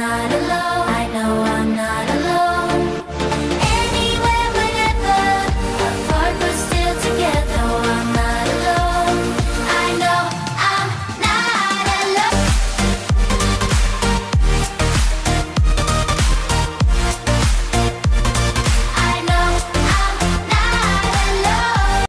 not